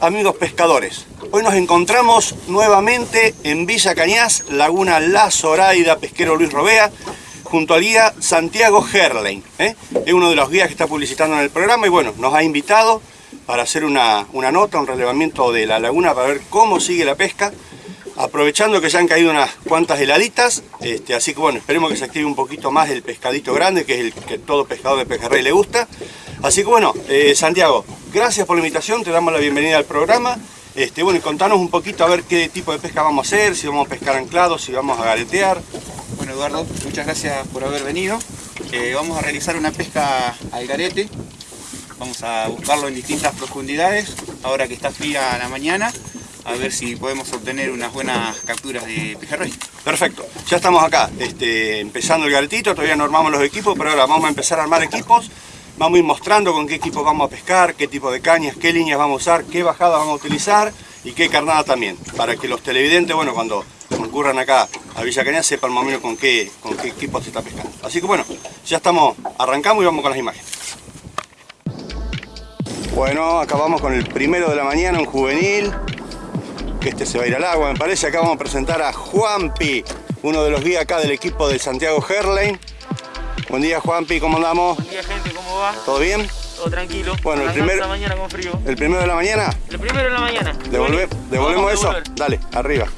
amigos pescadores. Hoy nos encontramos nuevamente en Villa Cañas, Laguna La Zoraida, pesquero Luis Robea, junto al guía Santiago Herlein. ¿eh? Es uno de los guías que está publicitando en el programa y bueno, nos ha invitado para hacer una, una nota, un relevamiento de la laguna para ver cómo sigue la pesca aprovechando que ya han caído unas cuantas heladitas, este, así que bueno, esperemos que se active un poquito más el pescadito grande, que es el que todo pescador de pejerrey le gusta. Así que bueno, eh, Santiago, gracias por la invitación, te damos la bienvenida al programa. Este, bueno, y contanos un poquito a ver qué tipo de pesca vamos a hacer, si vamos a pescar anclados, si vamos a garetear. Bueno Eduardo, muchas gracias por haber venido. Eh, vamos a realizar una pesca al garete. Vamos a buscarlo en distintas profundidades, ahora que está fría la mañana a ver si podemos obtener unas buenas capturas de pejerrey. Perfecto, ya estamos acá, este, empezando el galetito, todavía no armamos los equipos, pero ahora vamos a empezar a armar equipos, vamos a ir mostrando con qué equipos vamos a pescar, qué tipo de cañas, qué líneas vamos a usar, qué bajada vamos a utilizar y qué carnada también, para que los televidentes, bueno, cuando concurran acá a Villa Cañas sepan más o menos con qué, con qué equipo se está pescando. Así que bueno, ya estamos, arrancamos y vamos con las imágenes. Bueno, acabamos con el primero de la mañana, un juvenil, que este se va a ir al agua, me parece. Acá vamos a presentar a Juanpi, uno de los guías acá del equipo de Santiago Herlein. Buen día Juanpi, ¿cómo andamos? Buen día gente, ¿cómo va? ¿Todo bien? Todo tranquilo. Bueno, el primero... la mañana con frío. ¿El primero de la mañana? El primero de la mañana. ¿Devolve... ¿Devolvemos eso? Dale, arriba.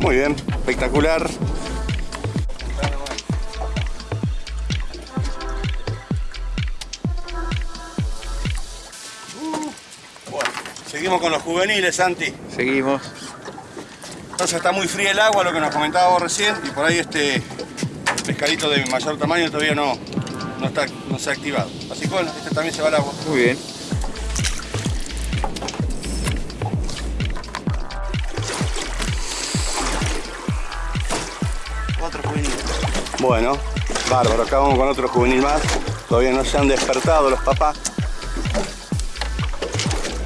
Muy bien, espectacular. Seguimos con los juveniles, Santi. Seguimos. Entonces está muy fría el agua, lo que nos comentaba vos recién, y por ahí este pescadito de mayor tamaño todavía no, no, está, no se ha activado. Así que bueno, este también se va al agua. Muy bien. Bueno, bárbaro, acá vamos con otro juvenil más. Todavía no se han despertado los papás.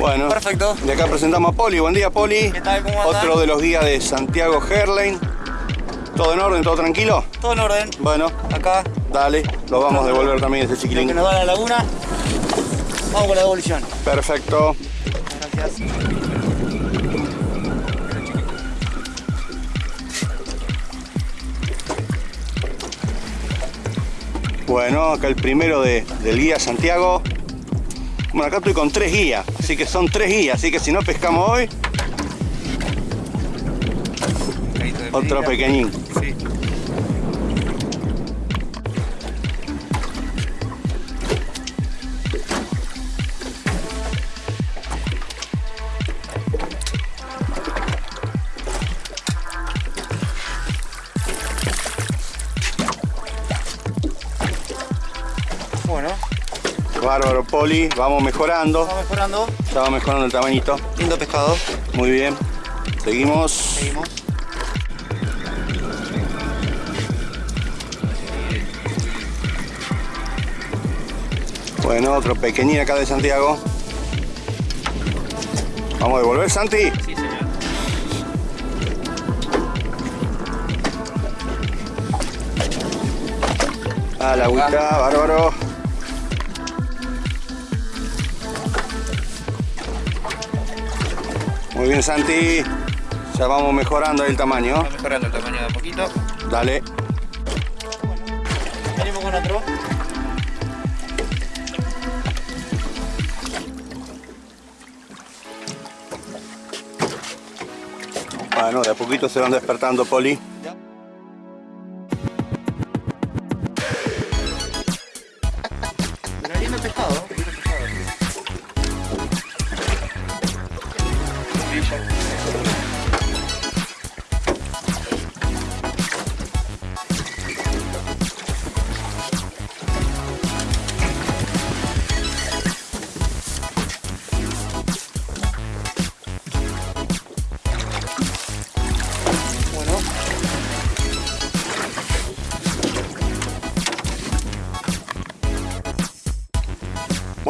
Bueno, Perfecto. Y acá presentamos a Poli. Buen día, Poli. ¿Qué tal? ¿Cómo? Otro de los guías de Santiago Herlein. ¿Todo en orden? ¿Todo tranquilo? Todo en orden. Bueno, Acá, dale. Lo vamos a devolver también lo chiquilín. que nos da la laguna. Vamos con la devolución. Perfecto. Gracias. Bueno, acá el primero de, del guía Santiago. Bueno, acá estoy con tres guías, así que son tres guías, así que si no pescamos hoy, otro pequeñín. Vamos mejorando. vamos mejorando. Ya va mejorando el tamañito. Lindo pescado. Muy bien. Seguimos. Seguimos. Bueno, otro pequeñín acá de Santiago. Vamos a devolver, Santi. Sí, señor. A la agüita, bárbaro. Muy bien, Santi. Ya vamos mejorando el tamaño. Vamos mejorando el tamaño de a poquito. Dale. Venimos con otro. Bueno, de a poquito se van despertando, Poli.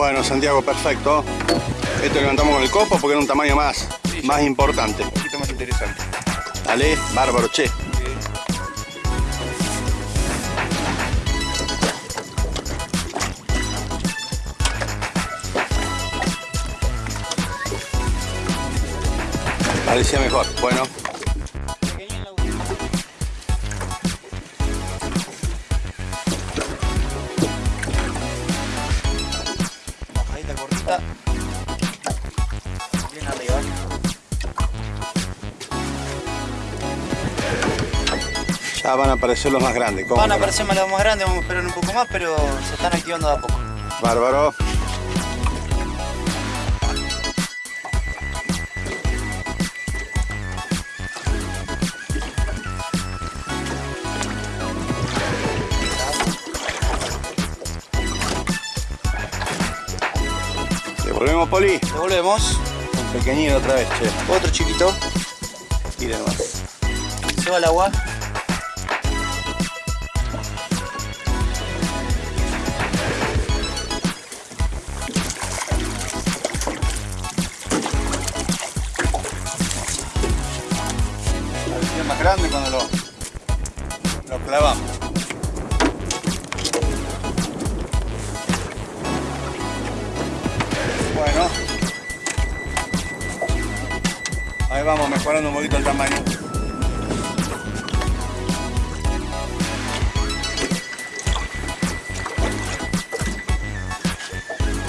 Bueno, Santiago, perfecto. Esto levantamos con el copo porque era un tamaño más, Sí. más importante. Un poquito más interesante. Dale, bárbaro, che. Parecía mejor. Bueno, ya van a aparecer los más grandes. ¿Cómo Van a aparecer más los más grandes, vamos a esperar un poco más, pero se están activando de a poco. Bárbaro. Devolvemos poli. Devolvemos. Un pequeñito otra vez, che. Otro chiquito. Tire nomás. Se va al agua. Ahí vamos mejorando un poquito el tamaño.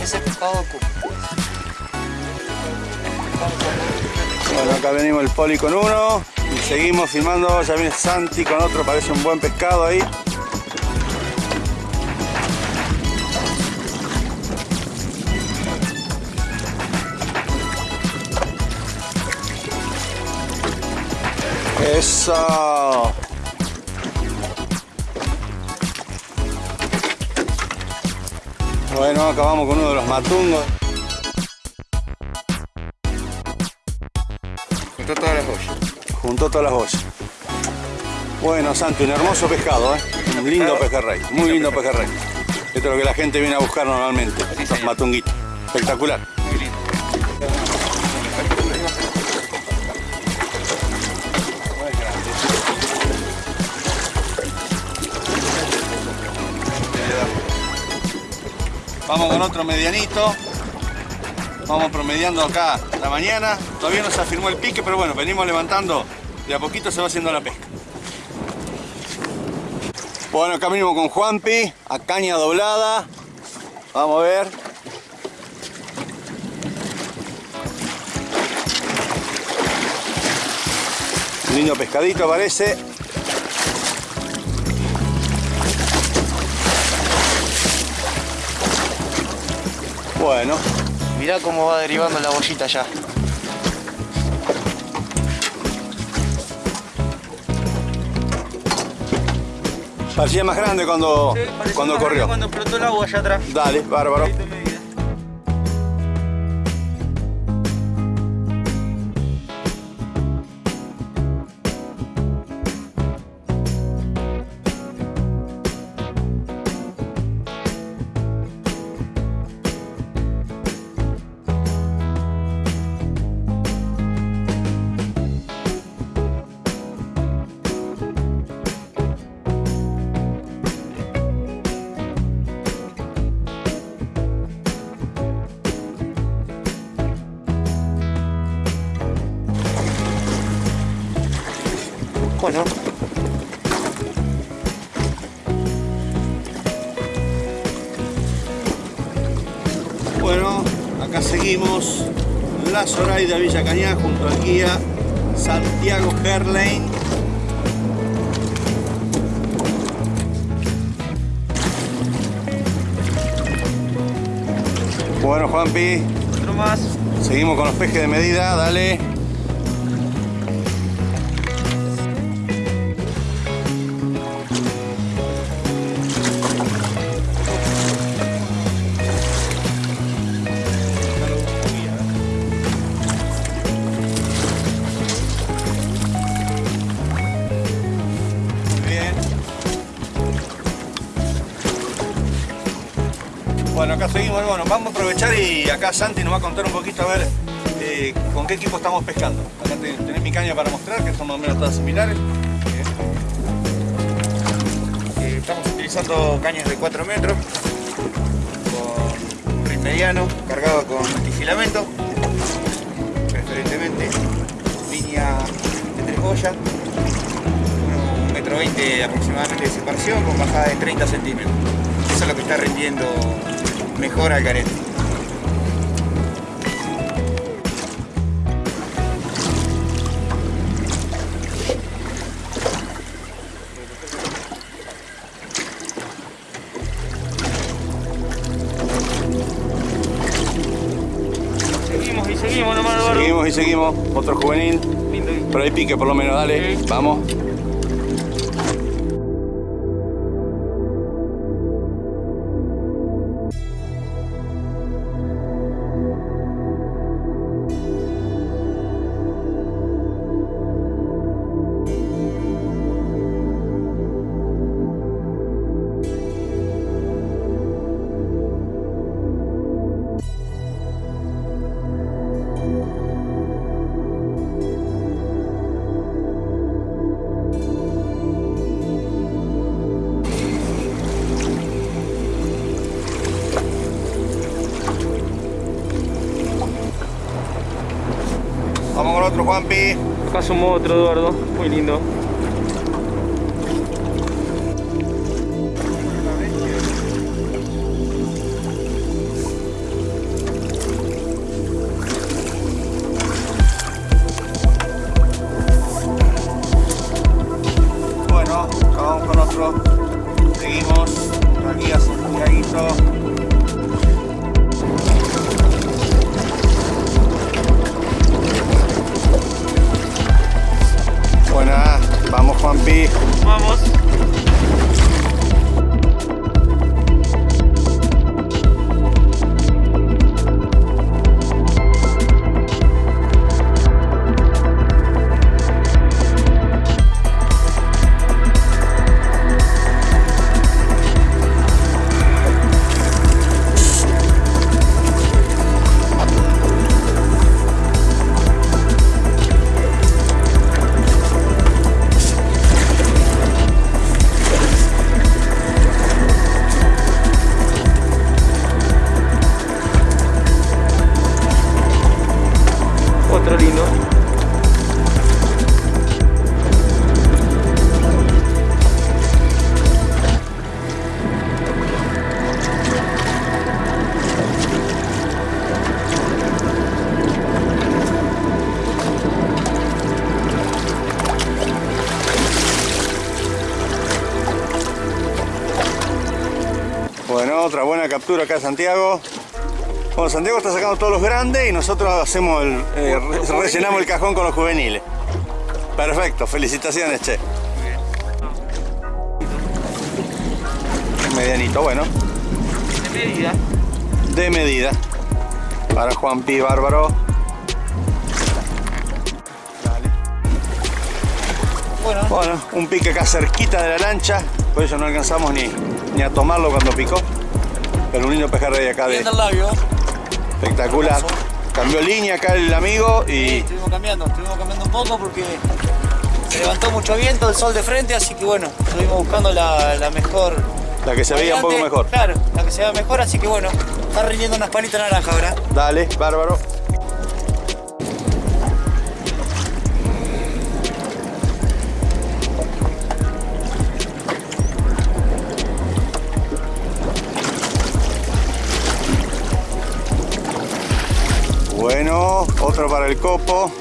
Ese pescado. Bueno, acá venimos el poli con uno y seguimos filmando. Ya viene Santi con otro, parece un buen pescado ahí. Eso. Bueno, acabamos con uno de los matungos. Juntó todas las ollas. Juntó todas las bolsas. Bueno, Santi, un hermoso pescado, ¿eh? Un lindo pejerrey, muy lindo pejerrey. Esto es lo que la gente viene a buscar normalmente, Sí, los matunguitos. Espectacular. Vamos con otro medianito. Vamos promediando acá la mañana. Todavía no se afirmó el pique, pero bueno, venimos levantando. De a poquito se va haciendo la pesca. Bueno, acá venimos con Juanpi, a caña doblada. Vamos a ver. Lindo pescadito parece. Bueno, Mirá cómo va derivando la bollita ya. parecía más grande cuando, cuando corrió. Cuando explotó el agua allá atrás. Dale, bárbaro. Acá seguimos la Zoraida Villa Cañá junto al guía Santiago Herlein. Bueno, Juanpi, otro más. seguimos con los pejes de medida, dale. Aprovechar y acá Santi nos va a contar un poquito a ver eh, con qué equipo estamos pescando. Acá te- tenés mi caña para mostrar, que son más o menos todas similares. Eh, estamos utilizando cañas de 4 metros con un rin mediano cargado con multifilamento, preferentemente línea de tres boyas, un metro 20 aproximadamente de separación con bajada de 30 centímetros. Eso es lo que está rindiendo mejor al carete. Seguimos. Otro juvenil. Pero hay pique por lo menos, dale. Vamos. Juanpi. Acá sumó otro, Eduardo. Muy lindo. Bueno, vamos con otro. Seguimos. Aquí a Santiaguito. Vamos Juanpi. Vamos. Captura acá Santiago. Bueno, Santiago está sacando todos los grandes y nosotros hacemos el, eh, re- rellenamos el cajón con los juveniles. Perfecto, felicitaciones, che. Medianito, bueno, De medida. de medida. Para Juan Pi Bárbaro. Dale. Bueno, Bueno, un pique acá cerquita de la lancha, por eso no alcanzamos ni, ni a tomarlo cuando picó. Pero un lindo pejerrey de acá de labio. espectacular. Cambió línea acá el amigo Sí, y estuvimos cambiando, estuvimos cambiando un poco porque se levantó mucho viento, el sol de frente, así que bueno, estuvimos buscando la, la mejor. la que se veía un poco mejor. Claro, la que se vea mejor, así que bueno, está rindiendo unas palitas naranja ahora. Dale, bárbaro. Para el copo.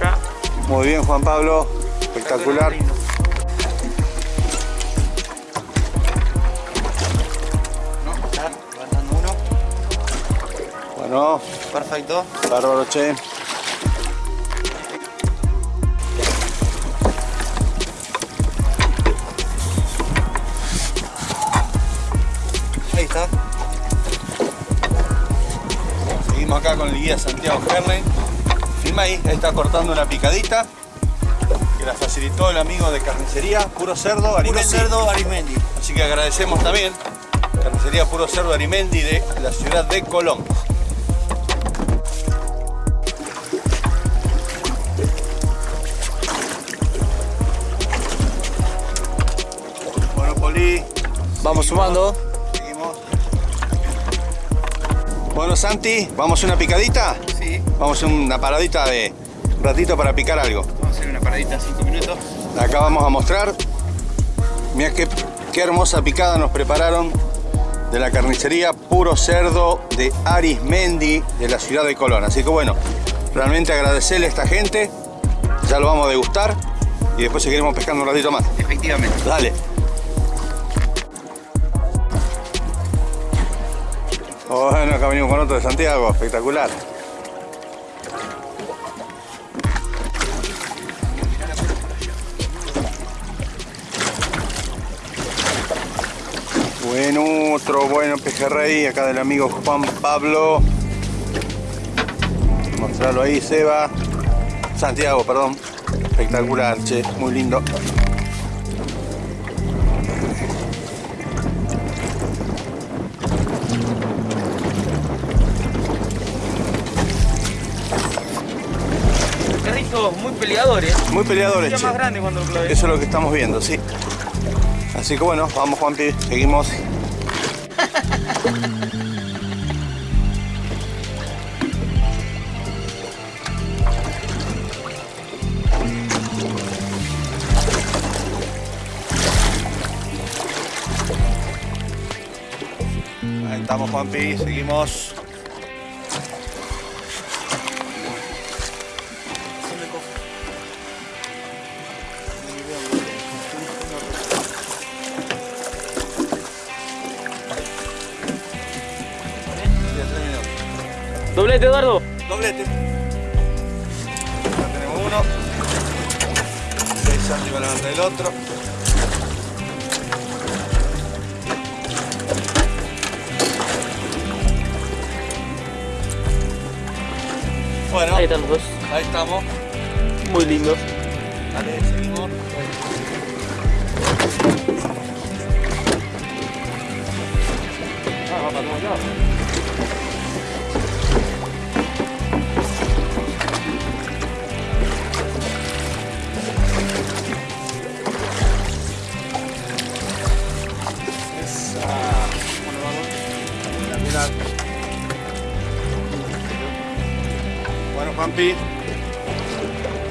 Ya. Muy bien, Juan Pablo. Espectacular. Bueno, Perfecto. bárbaro, che. Acá con el guía Santiago Herlen. Filma ahí, ahí está cortando una picadita. Que la facilitó el amigo de carnicería Puro Cerdo Puro Arimendi. cerdo Arismendi. Así que agradecemos también carnicería Puro Cerdo Arimendi de la ciudad de Colón. Bueno, Poli, Vamos sumando. Bueno, Santi, ¿vamos a una picadita? Sí, Vamos a una paradita de un ratito para picar algo. vamos a hacer una paradita 5 minutos. Acá vamos a mostrar. Mira qué, qué hermosa picada nos prepararon de la carnicería Puro Cerdo de Arismendi de la ciudad de Colón. Así que bueno, realmente agradecerle a esta gente. Ya lo vamos a degustar y después seguiremos pescando un ratito más. Efectivamente. Dale. Bueno, acá venimos con otro de Santiago, espectacular. Buen otro, bueno pejerrey, acá del amigo Juan Pablo. Mostrarlo ahí, Seba. Santiago, perdón. Espectacular, che, muy lindo. Muy peleadores. Muy peleadores, Ya che. más grande cuando lo clavé. Eso es lo que estamos viendo, sí. Así que bueno, vamos Juanpi, seguimos. Ahí estamos Juanpi, seguimos. Están los dos. ahí estamos. Muy lindos. Dale, seguimos. Ah, va para todos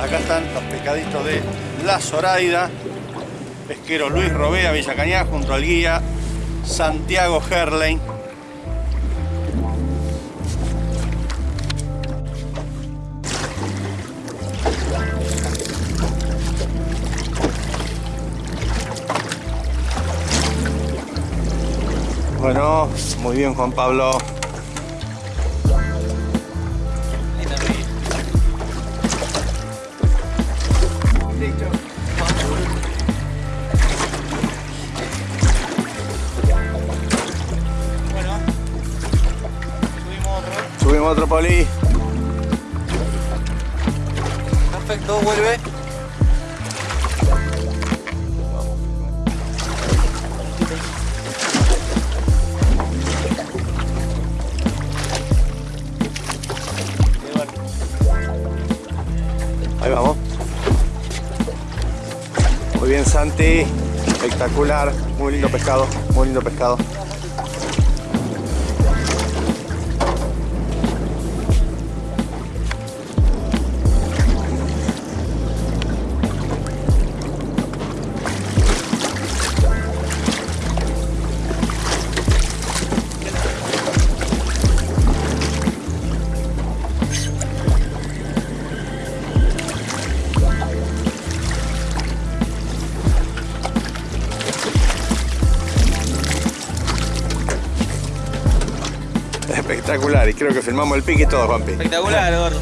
Acá están los pescaditos de La Zoraida, pesquero Luis Robea, Villa Cañá, junto al guía Santiago Herlein. Bueno, muy bien Juan Pablo. Poli. Perfecto, vuelve. Ahí vamos. Muy bien Santi. Espectacular. Muy lindo pescado. Muy lindo pescado. Espectacular. Y creo que filmamos el pique y todo, Juanpi. Espectacular, Eduardo.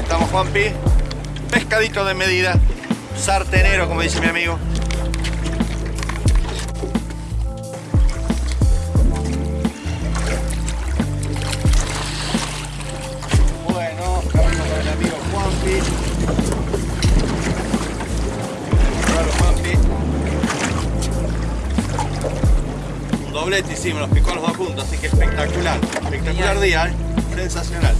Estamos Juanpi. pescadito de medida, sartenero como dice mi amigo. Un doblete hicimos, nos picó los dos juntos, así que espectacular. Espectacular Genial. día, ¿eh? sensacional.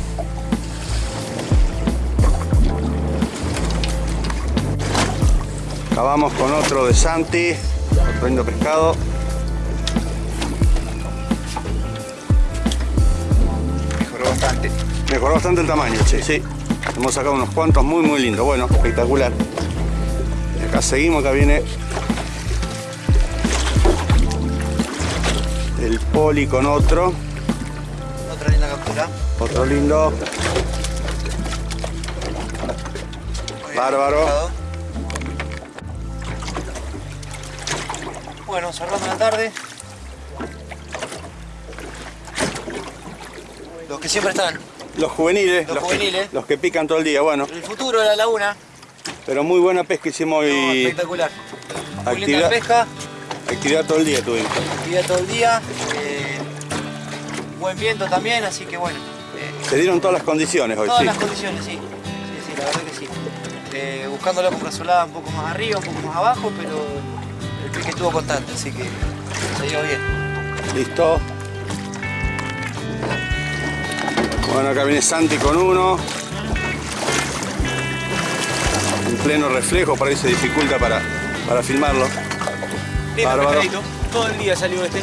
Acá vamos con otro de Santi, otro lindo pescado. Mejoró bastante. Mejoró bastante el tamaño, che. Sí. Hemos sacado unos cuantos muy muy lindos. Bueno, espectacular. Y acá seguimos, acá viene el poli con otro. Otra linda captura. Otro lindo. Bárbaro. Bueno, cerrando la tarde. Los que siempre están. Los juveniles. Los que- juveniles. los que pican todo el día, bueno. El futuro de la laguna. Pero muy buena pesca hicimos No, y espectacular. Actividad, pesca, actividad todo el día tuvimos. actividad todo el día. eh, buen viento también, así que bueno. eh, Se dieron todas las condiciones hoy, todas sí. las condiciones, sí. Sí, sí, la verdad que sí. Eh, buscándola con brazolada un poco más arriba, un poco más abajo, pero el pique estuvo constante, así que se dio bien. Listo. Bueno, acá viene Santi con uno. En pleno reflejo, por ahí se dificulta para, para filmarlo. Bárbaro. Todo el día salió este.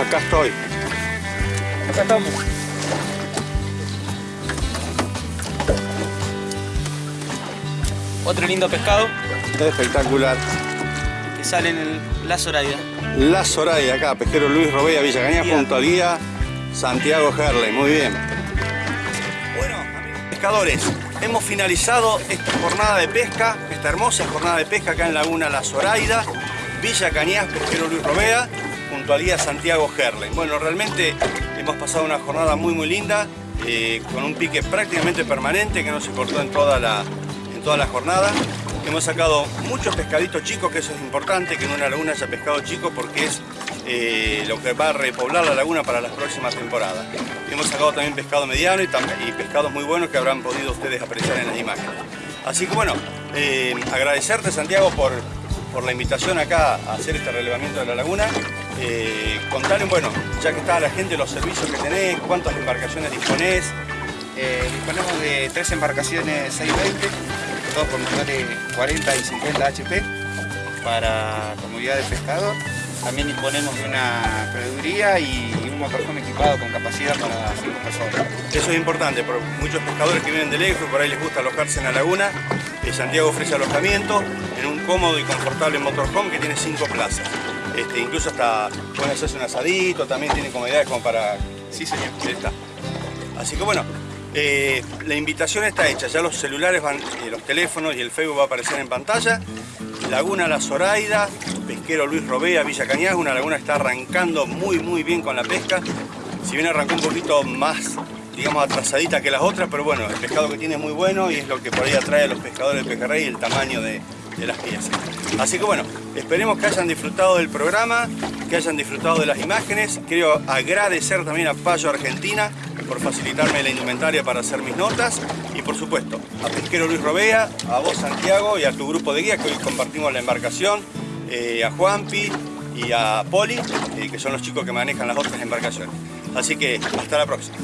Acá estoy. Acá estamos. Otro lindo pescado Espectacular. que sale en el, la Zoraida. La Soraya acá, pesquero Luis Robea, Villa Cañas, junto al guía Santiago Herley. Muy bien. Bueno, amigos pescadores, hemos finalizado esta jornada de pesca, esta hermosa jornada de pesca acá en Laguna La Zoraida, Villa Cañas, pesquero Luis Robea, junto al guía Santiago Herley. Bueno, realmente hemos pasado una jornada muy muy linda, eh, con un pique prácticamente permanente que no se cortó en toda la, toda la jornada. Hemos sacado muchos pescaditos chicos, que eso es importante, que en una laguna haya pescado chico porque es eh, lo que va a repoblar la laguna para las próximas temporadas. Hemos sacado también pescado mediano y, y pescados muy buenos que habrán podido ustedes apreciar en las imágenes. Así que bueno, eh, agradecerte Santiago por, la invitación acá a hacer este relevamiento de la laguna. Eh, contale, bueno, ya que está la gente, los servicios que tenés, cuántas embarcaciones disponés. Eh, disponemos de tres embarcaciones 620, todos con motores 40 y 50 HP para comodidad del pescador. También disponemos de una proveeduría y un motorhome equipado con capacidad para 5 personas. Eso es importante, porque muchos pescadores que vienen de lejos, por ahí les gusta alojarse en la laguna. Santiago ofrece alojamiento en un cómodo y confortable motorhome que tiene cinco plazas. Este, incluso hasta pueden hacerse un asadito, también tiene comodidades como para... Sí, señor. Está. Así que bueno, eh, la invitación está hecha, ya los celulares van, eh, los teléfonos y el Facebook va a aparecer en pantalla. Laguna La Zoraida, pesquero Luis Robea, Villa Cañas, una laguna que está arrancando muy muy bien con la pesca. Si bien arrancó un poquito más, digamos, atrasadita que las otras, pero bueno, el pescado que tiene es muy bueno y es lo que por ahí atrae a los pescadores de pejerrey, el tamaño de, de las piezas. Así que bueno, esperemos que hayan disfrutado del programa, que hayan disfrutado de las imágenes. Quiero agradecer también a Payo Argentina por facilitarme la indumentaria para hacer mis notas y por supuesto a Pesquero Luis Robea, a vos Santiago y a tu grupo de guías que hoy compartimos la embarcación, eh, a Juanpi y a Poli, eh, que son los chicos que manejan las otras embarcaciones. Así que hasta la próxima.